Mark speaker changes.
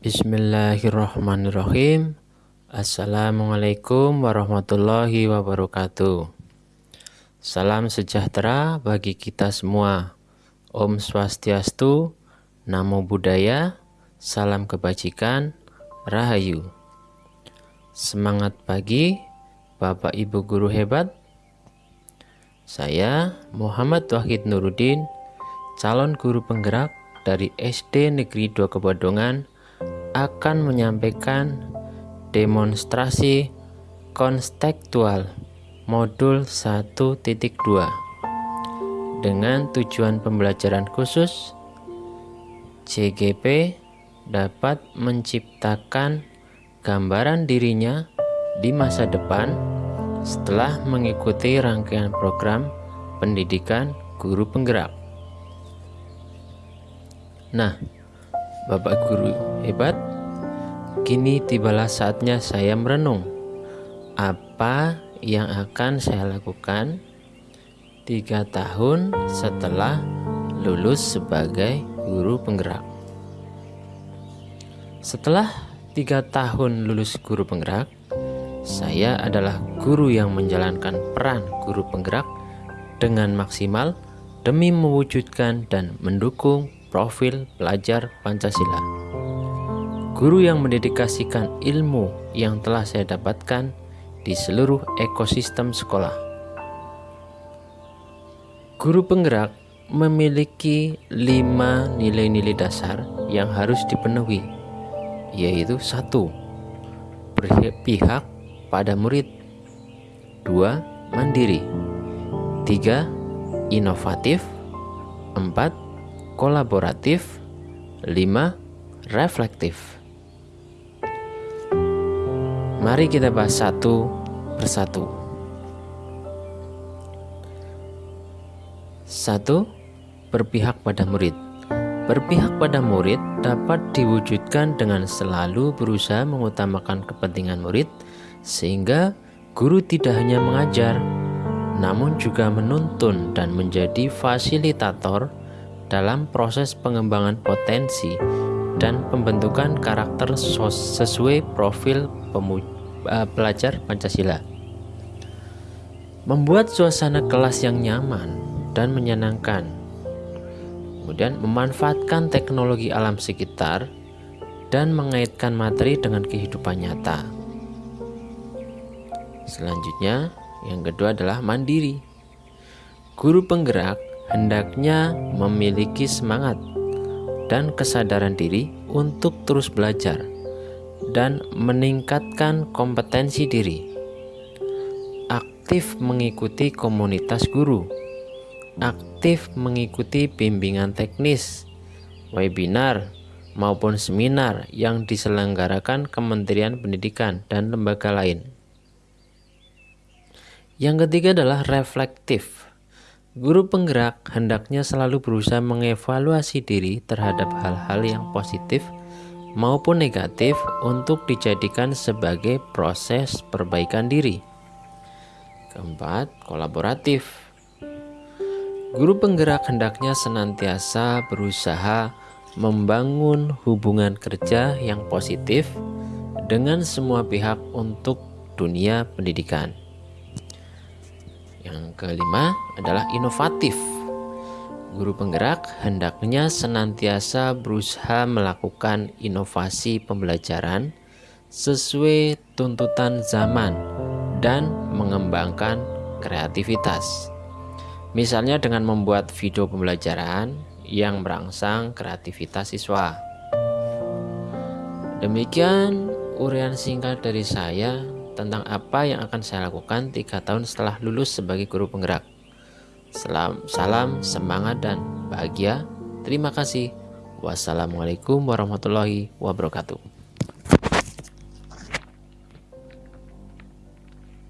Speaker 1: Bismillahirrahmanirrahim. Assalamualaikum warahmatullahi wabarakatuh. Salam sejahtera bagi kita semua. Om Swastiastu Namo Buddhaya Salam kebajikan Rahayu. Semangat pagi Bapak Ibu Guru hebat. Saya Muhammad Wahid Nurudin Calon Guru Penggerak dari SD Negeri 2 Kebadongan akan menyampaikan demonstrasi konstektual modul 1.2 dengan tujuan pembelajaran khusus CGP dapat menciptakan gambaran dirinya di masa depan setelah mengikuti rangkaian program pendidikan guru penggerak. Nah, Bapak Guru hebat, kini tibalah saatnya saya merenung apa yang akan saya lakukan tiga tahun setelah lulus sebagai guru penggerak. Setelah tiga tahun lulus guru penggerak, saya adalah guru yang menjalankan peran guru penggerak dengan maksimal demi mewujudkan dan mendukung profil pelajar Pancasila. Guru yang mendedikasikan ilmu yang telah saya dapatkan di seluruh ekosistem sekolah. Guru penggerak memiliki lima nilai-nilai dasar yang harus dipenuhi, yaitu satu, berpihak pada murid, dua, mandiri, tiga, inovatif, empat, kolaboratif, 5. Reflektif. Mari kita bahas satu persatu. Satu, berpihak pada murid. Berpihak pada murid dapat diwujudkan dengan selalu berusaha mengutamakan kepentingan murid, sehingga guru tidak hanya mengajar, namun juga menuntun dan menjadi fasilitator dalam proses pengembangan potensi dan pembentukan karakter sesuai profil uh, pelajar Pancasila. Membuat suasana kelas yang nyaman dan menyenangkan. Kemudian memanfaatkan teknologi alam sekitar dan mengaitkan materi dengan kehidupan nyata. Selanjutnya, yang kedua adalah mandiri. Guru penggerak hendaknya memiliki semangat dan kesadaran diri untuk terus belajar dan meningkatkan kompetensi diri. Aktif mengikuti komunitas guru, aktif mengikuti bimbingan teknis, webinar, maupun seminar yang diselenggarakan Kementerian Pendidikan dan lembaga lain. Yang ketiga adalah reflektif Guru penggerak hendaknya selalu berusaha mengevaluasi diri terhadap hal-hal yang positif maupun negatif untuk dijadikan sebagai proses perbaikan diri. Keempat, kolaboratif. Guru penggerak hendaknya senantiasa berusaha membangun hubungan kerja yang positif dengan semua pihak untuk dunia pendidikan. Yang kelima adalah inovatif. Guru penggerak hendaknya senantiasa berusaha melakukan inovasi pembelajaran sesuai tuntutan zaman dan mengembangkan kreativitas. Misalnya dengan membuat video pembelajaran yang merangsang kreativitas siswa. Demikian urian singkat dari saya tentang apa yang akan saya lakukan tiga tahun setelah lulus sebagai guru penggerak. Salam, salam semangat dan bahagia. Terima kasih. Wassalamualaikum warahmatullahi wabarakatuh.